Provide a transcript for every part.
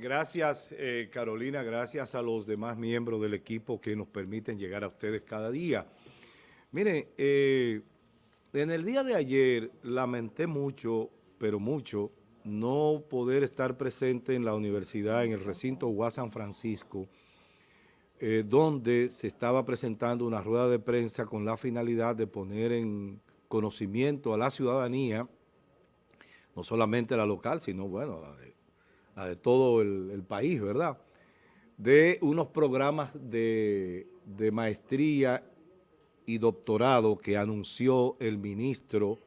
Gracias eh, Carolina, gracias a los demás miembros del equipo que nos permiten llegar a ustedes cada día. Miren, eh, en el día de ayer lamenté mucho, pero mucho, no poder estar presente en la universidad, en el recinto UAS San Francisco, eh, donde se estaba presentando una rueda de prensa con la finalidad de poner en conocimiento a la ciudadanía, no solamente la local, sino, bueno, la de de todo el, país, ¿verdad? De unos programas de, maestría y doctorado que anunció el ministro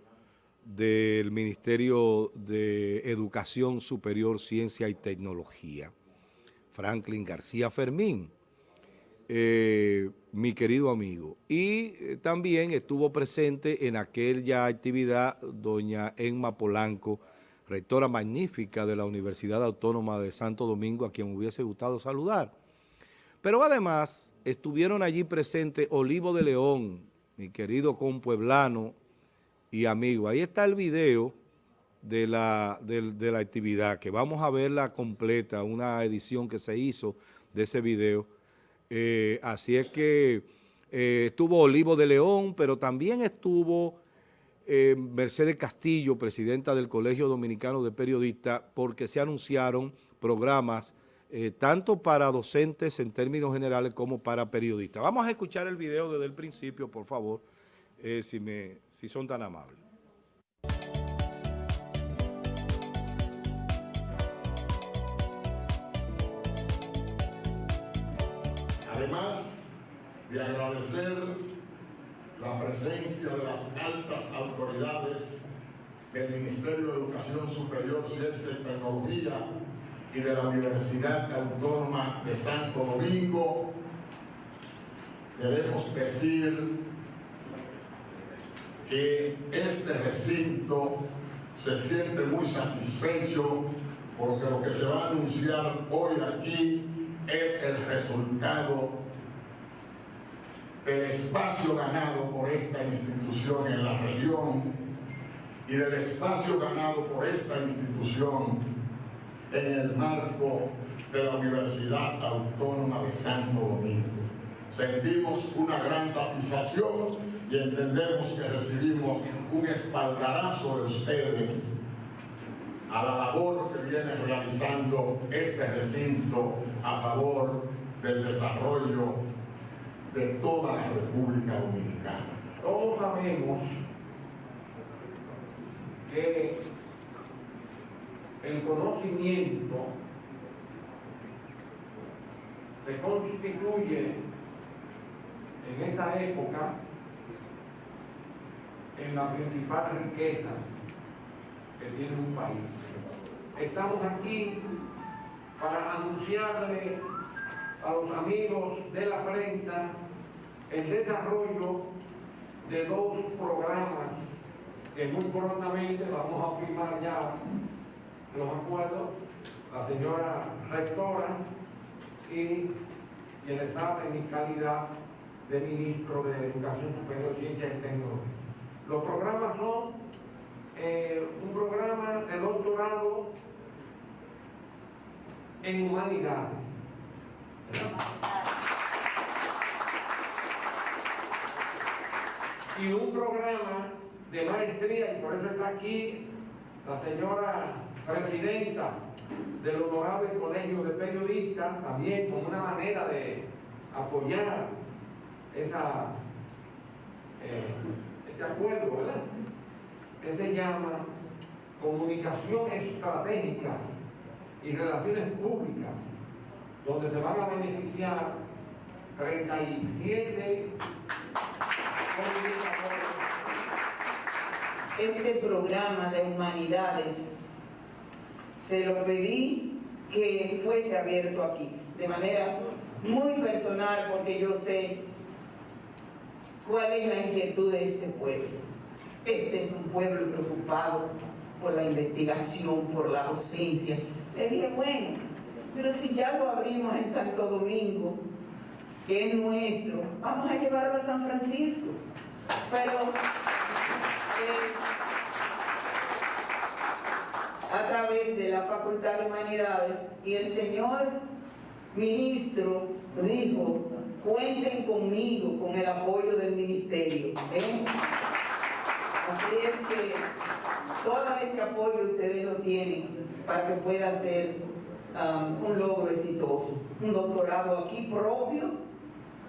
del Ministerio de Educación Superior, Ciencia y Tecnología, Franklin García Fermín, eh, mi querido amigo. Y eh, también estuvo presente en aquella actividad doña Emma Polanco, rectora magnífica de la Universidad Autónoma de Santo Domingo, a quien hubiese gustado saludar. Pero además estuvieron allí presentes Olivo de León, mi querido compueblano y amigo. Ahí está el video de la, de, la actividad, que vamos a verla completa, una edición que se hizo de ese video. Eh, así es que eh, estuvo Olivo de León, pero también estuvo eh, Mercedes Castillo, presidenta del Colegio Dominicano de Periodistas, porque se anunciaron programas eh, tanto para docentes en términos generales como para periodistas. Vamos a escuchar el video desde el principio, por favor, eh, si, me, si son tan amables. Además de agradecer la presencia de las altas autoridades del Ministerio de Educación Superior, Ciencia y Tecnología y de la Universidad Autónoma de Santo Domingo, queremos decir que este recinto se siente muy satisfecho porque lo que se va a anunciar hoy aquí es el resultado del espacio ganado por esta institución en la región y del espacio ganado por esta institución en el marco de la Universidad Autónoma de Santo Domingo. Sentimos una gran satisfacción y entendemos que recibimos un espaldarazo de ustedes a la labor que viene realizando este recinto a favor del desarrollo de toda la República Dominicana. Todos sabemos que el conocimiento se constituye en esta época en la principal riqueza que tiene un país. Estamos aquí para anunciarle a los amigos de la prensa el desarrollo de dos programas que muy prontamente vamos a firmar ya los acuerdos, la señora rectora y quienes saben mi calidad de ministro de Educación Superior, Ciencia y Tecnología. Los programas son eh, un programa de doctorado en humanidades, y un programa de maestría, y por eso está aquí la señora presidenta del honorable colegio de periodistas, también como una manera de apoyar esa, eh, este acuerdo, ¿verdad? Que se llama Comunicación Estratégica y Relaciones Públicas donde se van a beneficiar 37 Este programa de humanidades se lo pedí que fuese abierto aquí, de manera muy personal, porque yo sé cuál es la inquietud de este pueblo. Este es un pueblo preocupado por la investigación, por la docencia. Le dije, bueno, pero si ya lo abrimos en Santo Domingo, es nuestro, vamos a llevarlo a San Francisco. Pero eh, a través de la Facultad de Humanidades y el señor ministro dijo, cuenten conmigo, con el apoyo del ministerio. ¿eh? Así es que todo ese apoyo ustedes lo tienen para que pueda ser um, un logro exitoso. Un doctorado aquí propio,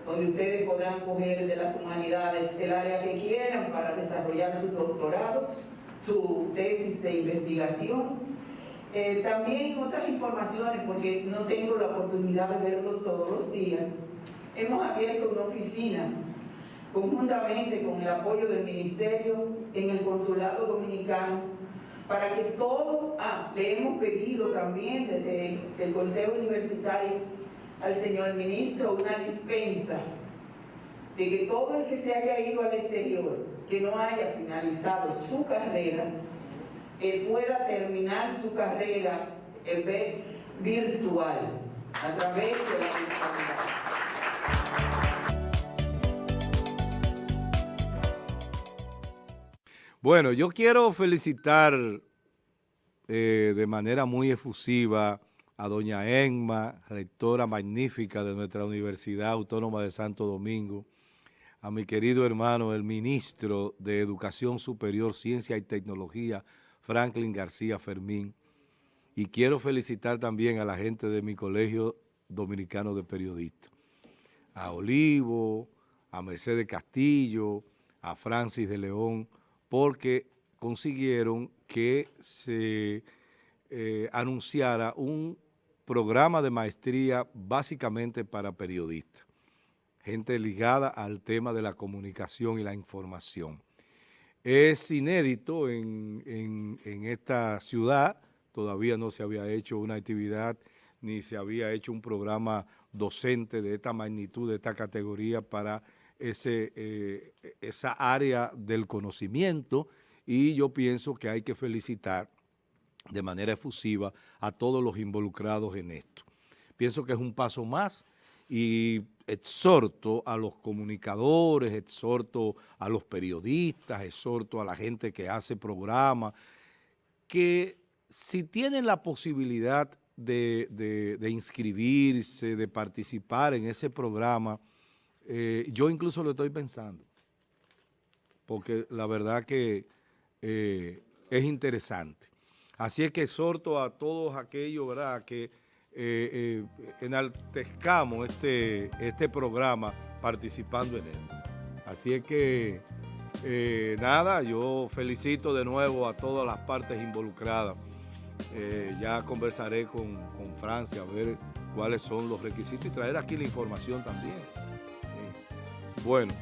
donde ustedes podrán coger de las humanidades el área que quieran para desarrollar sus doctorados, su tesis de investigación. Eh, también otras informaciones, porque no tengo la oportunidad de verlos todos los días, hemos abierto una oficina conjuntamente con el apoyo del Ministerio en el Consulado Dominicano para que todo, ah, le hemos pedido también desde el Consejo Universitario al señor ministro una dispensa de que todo el que se haya ido al exterior, que no haya finalizado su carrera, eh, pueda terminar su carrera eh, virtual a través de la virtualidad. Bueno, yo quiero felicitar eh, de manera muy efusiva a doña Enma, rectora magnífica de nuestra Universidad Autónoma de Santo Domingo, a mi querido hermano, el ministro de Educación Superior, Ciencia y Tecnología, Franklin García Fermín, y quiero felicitar también a la gente de mi Colegio Dominicano de Periodistas, a Olivo, a Mercedes Castillo, a Francis de León, porque consiguieron que se eh, anunciara un programa de maestría básicamente para periodistas, gente ligada al tema de la comunicación y la información. Es inédito en, en esta ciudad, todavía no se había hecho una actividad ni se había hecho un programa docente de esta magnitud, de esta categoría para ese, eh, esa área del conocimiento y yo pienso que hay que felicitar de manera efusiva a todos los involucrados en esto. Pienso que es un paso más y exhorto a los comunicadores, exhorto a los periodistas, exhorto a la gente que hace programas, que si tienen la posibilidad de, de inscribirse, de participar en ese programa, eh, yo incluso lo estoy pensando, porque la verdad que eh, es interesante. Así es que exhorto a todos aquellos ¿verdad? que eh, enaltezcamos este, este programa participando en él. Así es que, nada, yo felicito de nuevo a todas las partes involucradas. ya conversaré con, con Francia a ver cuáles son los requisitos y traer aquí la información también. Bueno,